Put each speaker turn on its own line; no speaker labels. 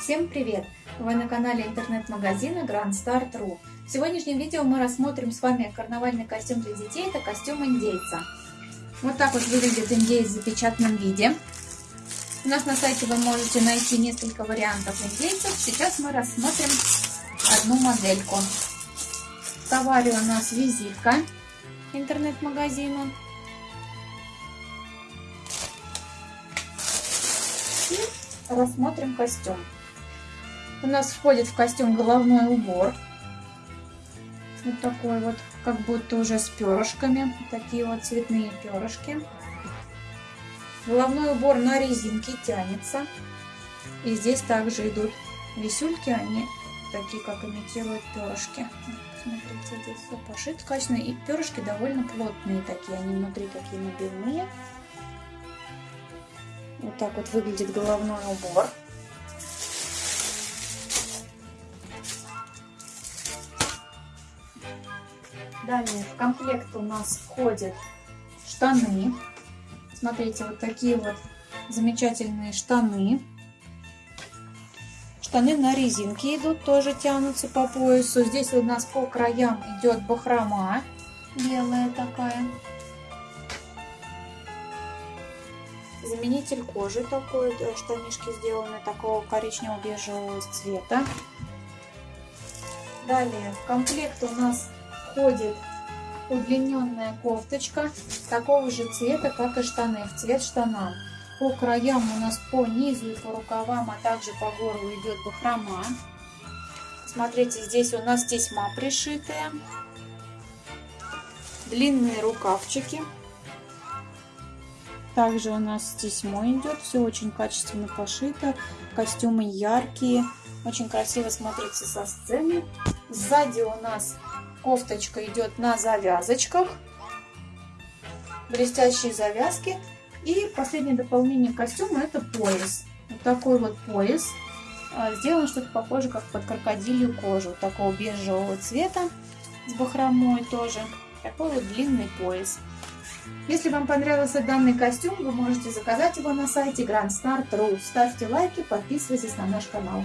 Всем привет! Вы на канале интернет-магазина Grand Start.ru. В сегодняшнем видео мы рассмотрим с вами карнавальный костюм для детей. Это костюм индейца. Вот так вот выглядит индейец в запечатанном виде. У нас на сайте вы можете найти несколько вариантов индейцев. Сейчас мы рассмотрим одну модельку. В товаре у нас визитка интернет-магазина. И рассмотрим костюм. У нас входит в костюм головной убор. Вот такой вот, как будто уже с перышками. Такие вот цветные перышки. Головной убор на резинке тянется. И здесь также идут висюльки, они такие, как имитируют перышки. Смотрите, здесь все пошито качественно. И перышки довольно плотные такие, они внутри такие набивные. Вот так вот выглядит головной убор. Далее в комплект у нас входят штаны. Смотрите, вот такие вот замечательные штаны. Штаны на резинке идут, тоже тянутся по поясу. Здесь у нас по краям идет бахрома белая такая. Заменитель кожи такой, штанишки сделаны такого коричнево-бежевого цвета. Далее в комплект у нас входит удлиненная кофточка такого же цвета, как и штаны, в цвет штанам. По краям у нас по низу и по рукавам, а также по горлу идет бахрома. Смотрите, здесь у нас тесьма пришитая. Длинные рукавчики. Также у нас тесьмо идет. Все очень качественно пошито. Костюмы яркие. Очень красиво смотрится со сцены. Сзади у нас Кофточка идет на завязочках. Блестящие завязки. И последнее дополнение костюма это пояс. Вот такой вот пояс. А, сделан что-то похоже, как под крокодилью кожу. Такого бежевого цвета. С бахромой тоже. Такой вот длинный пояс. Если вам понравился данный костюм, вы можете заказать его на сайте grandstar.ru. Ставьте лайки, подписывайтесь на наш канал.